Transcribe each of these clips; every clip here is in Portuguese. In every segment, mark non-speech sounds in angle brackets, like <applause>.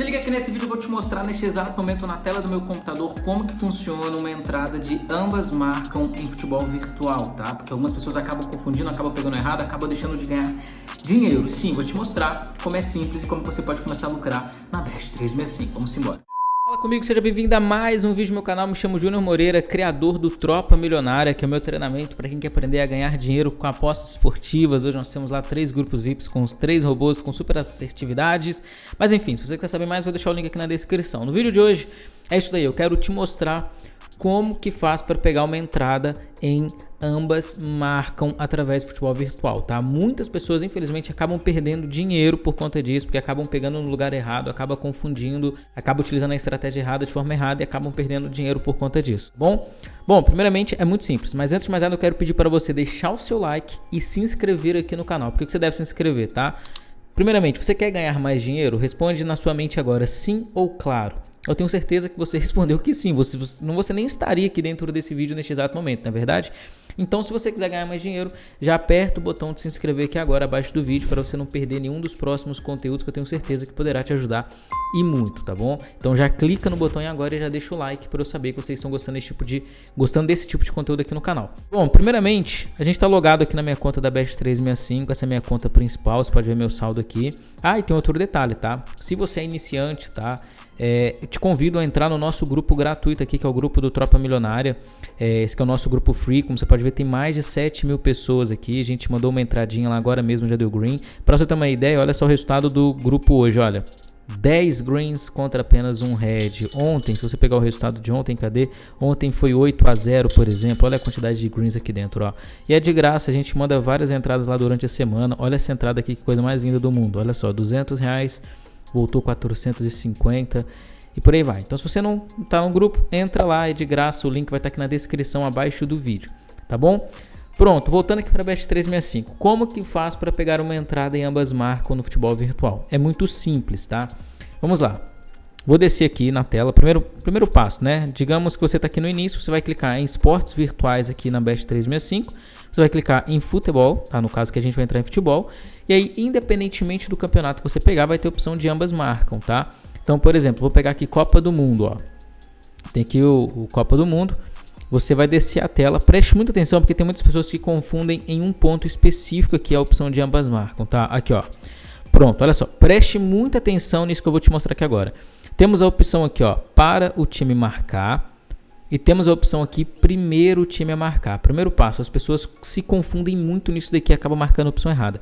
Se liga aqui nesse vídeo, eu vou te mostrar neste exato momento na tela do meu computador como que funciona uma entrada de ambas marcam em futebol virtual, tá? Porque algumas pessoas acabam confundindo, acabam pegando errado, acabam deixando de ganhar dinheiro. Sim, vou te mostrar como é simples e como você pode começar a lucrar na Best 365. Vamos embora. Fala comigo, seja bem-vindo a mais um vídeo no meu canal. Me chamo Júnior Moreira, criador do Tropa Milionária, que é o meu treinamento para quem quer aprender a ganhar dinheiro com apostas esportivas. Hoje nós temos lá três grupos VIPs com os três robôs com super assertividades. Mas enfim, se você quer saber mais, vou deixar o link aqui na descrição. No vídeo de hoje é isso daí, eu quero te mostrar como que faz para pegar uma entrada em ambas marcam através do futebol virtual, tá? Muitas pessoas, infelizmente, acabam perdendo dinheiro por conta disso, porque acabam pegando no lugar errado, acabam confundindo, acabam utilizando a estratégia errada de forma errada e acabam perdendo dinheiro por conta disso, bom? Bom, primeiramente é muito simples, mas antes de mais nada eu quero pedir para você deixar o seu like e se inscrever aqui no canal. Por que você deve se inscrever, tá? Primeiramente, você quer ganhar mais dinheiro? Responde na sua mente agora sim ou claro. Eu tenho certeza que você <laughs> respondeu que sim. Você, você, não, você nem estaria aqui dentro desse vídeo neste exato momento, não é verdade? Então, se você quiser ganhar mais dinheiro, já aperta o botão de se inscrever aqui agora abaixo do vídeo para você não perder nenhum dos próximos conteúdos que eu tenho certeza que poderá te ajudar e muito, tá bom? Então já clica no botão agora e já deixa o like para eu saber que vocês estão gostando desse tipo de gostando desse tipo de conteúdo aqui no canal. Bom, primeiramente, a gente está logado aqui na minha conta da Best 365, essa é a minha conta principal, você pode ver meu saldo aqui. Ah, e tem outro detalhe, tá? Se você é iniciante, tá? É, te convido a entrar no nosso grupo gratuito aqui, que é o grupo do Tropa Milionária. É, esse é o nosso grupo free, como você pode ver, tem mais de 7 mil pessoas aqui. A gente mandou uma entradinha lá agora mesmo, já deu green. Para você ter uma ideia, olha só o resultado do grupo hoje, olha. 10 greens contra apenas um red. Ontem, se você pegar o resultado de ontem, cadê? Ontem foi 8 a 0, por exemplo. Olha a quantidade de greens aqui dentro, ó. E é de graça, a gente manda várias entradas lá durante a semana. Olha essa entrada aqui, que coisa mais linda do mundo. Olha só, 200 reais voltou 450 e por aí vai. Então se você não está no grupo, entra lá, é de graça, o link vai estar tá aqui na descrição abaixo do vídeo, tá bom? Pronto, voltando aqui para a Best 365. Como que faz para pegar uma entrada em ambas marcas no futebol virtual? É muito simples, tá? Vamos lá. Vou descer aqui na tela, primeiro, primeiro passo, né? Digamos que você está aqui no início, você vai clicar em esportes virtuais aqui na Best 365. Você vai clicar em futebol, tá? No caso que a gente vai entrar em futebol. E aí, independentemente do campeonato que você pegar, vai ter opção de ambas marcam, tá? Então, por exemplo, vou pegar aqui Copa do Mundo, ó. Tem aqui o, o Copa do Mundo. Você vai descer a tela, preste muita atenção porque tem muitas pessoas que confundem em um ponto específico aqui a opção de ambas marcam, tá? Aqui, ó. Pronto, olha só, preste muita atenção nisso que eu vou te mostrar aqui agora. Temos a opção aqui, ó, para o time marcar, e temos a opção aqui, primeiro time a marcar. Primeiro passo, as pessoas se confundem muito nisso daqui e acabam marcando a opção errada.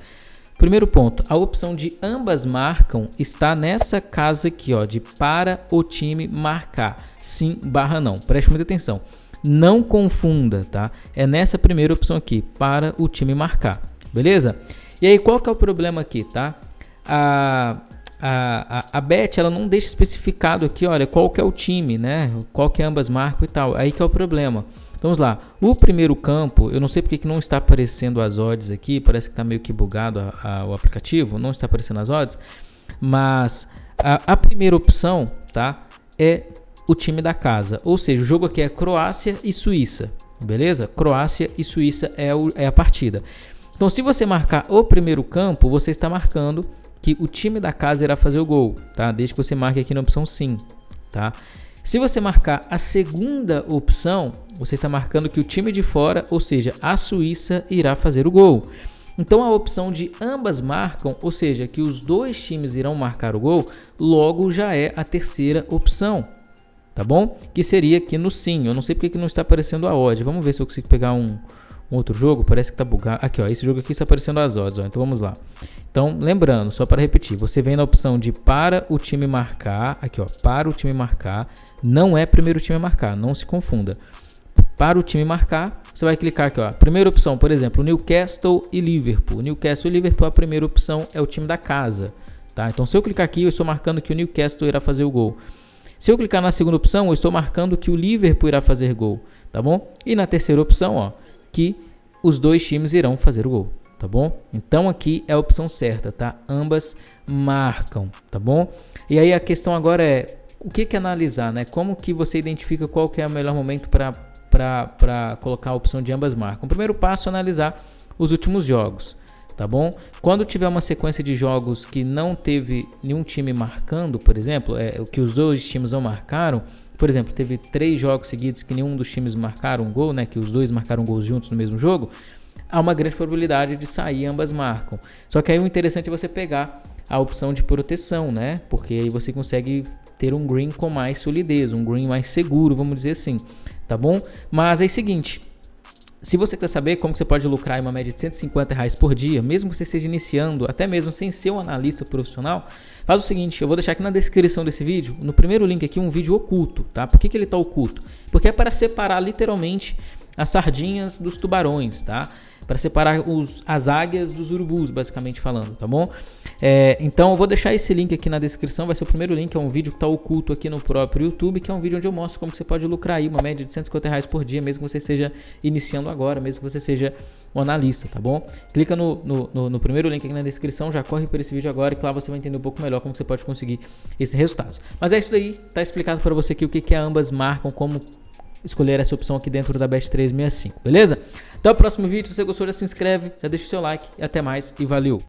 Primeiro ponto, a opção de ambas marcam está nessa casa aqui, ó, de para o time marcar. Sim barra não. Preste muita atenção. Não confunda, tá? É nessa primeira opção aqui, para o time marcar. Beleza? E aí, qual que é o problema aqui, tá? A, a, a, a bet, ela não deixa especificado aqui, olha, qual que é o time, né? Qual que é ambas marcam e tal. Aí que é o problema. Vamos lá, o primeiro campo, eu não sei porque que não está aparecendo as odds aqui, parece que está meio que bugado a, a, o aplicativo, não está aparecendo as odds, mas a, a, primeira opção, tá, é o time da casa, ou seja, o jogo aqui é Croácia e Suíça, beleza? Croácia e Suíça é, o, é a partida. Então, se você marcar o primeiro campo, você está marcando que o time da casa irá fazer o gol, tá? Desde que você marque aqui na opção sim, tá? Se você marcar a segunda opção, você está marcando que o time de fora, ou seja, a Suíça, irá fazer o gol. Então a opção de ambas marcam, ou seja, que os dois times irão marcar o gol, logo já é a terceira opção. Tá bom? Que seria aqui no sim. Eu não sei porque que não está aparecendo a odd. Vamos ver se eu consigo pegar um, um outro jogo. Parece que está bugado. Aqui, ó. Esse jogo aqui está aparecendo as odds. Ó. Então vamos lá. Então, lembrando, só para repetir, você vem na opção de para o time marcar. Aqui, ó. Para o time marcar. Não é primeiro time marcar. Não se confunda para o time marcar, você vai clicar aqui, ó. Primeira opção, por exemplo, Newcastle e Liverpool. Newcastle e Liverpool, a primeira opção é o time da casa, tá? Então, se eu clicar aqui, eu estou marcando que o Newcastle irá fazer o gol. Se eu clicar na segunda opção, eu estou marcando que o Liverpool irá fazer gol, tá bom? E na terceira opção, ó, que os dois times irão fazer o gol, tá bom? Então aqui é a opção certa, tá? Ambas marcam, tá bom? E aí a questão agora é o que que analisar, né? Como que você identifica qual que é o melhor momento para colocar a opção de ambas marcas. O primeiro passo é analisar os últimos jogos. Tá bom? Quando tiver uma sequência de jogos que não teve nenhum time marcando, por exemplo, é que os dois times não marcaram, por exemplo, teve três jogos seguidos que nenhum dos times marcaram um gol, né? Que os dois marcaram gols juntos no mesmo jogo, há uma grande probabilidade de sair ambas marcam. Só que aí o interessante é você pegar a opção de proteção, né? Porque aí você consegue ter um green com mais solidez, um green mais seguro, vamos dizer assim, tá bom? Mas é o seguinte, se você quer saber como você pode lucrar em uma média de 150 reais por dia, mesmo que você esteja iniciando, até mesmo sem ser um analista profissional, faz o seguinte, eu vou deixar aqui na descrição desse vídeo, no primeiro link aqui, um vídeo oculto, tá? Por que, que ele está oculto? Porque é para separar literalmente as sardinhas dos tubarões, tá? Para separar os, as águias dos urubus, basicamente falando, tá bom? É, então eu vou deixar esse link aqui na descrição, vai ser o primeiro link, é um vídeo que está oculto aqui no próprio YouTube, que é um vídeo onde eu mostro como você pode lucrar aí uma média de 150 reais por dia, mesmo que você esteja iniciando agora, mesmo que você seja um analista, tá bom? Clica no, no, no, no primeiro link aqui na descrição, já corre por esse vídeo agora e lá você vai entender um pouco melhor como você pode conseguir esse resultado. Mas é isso daí, tá explicado para você aqui o que, que ambas marcam, como escolher essa opção aqui dentro da Best 365, beleza? Até o próximo vídeo, se você gostou já se inscreve, já deixa o seu like e até mais e valeu!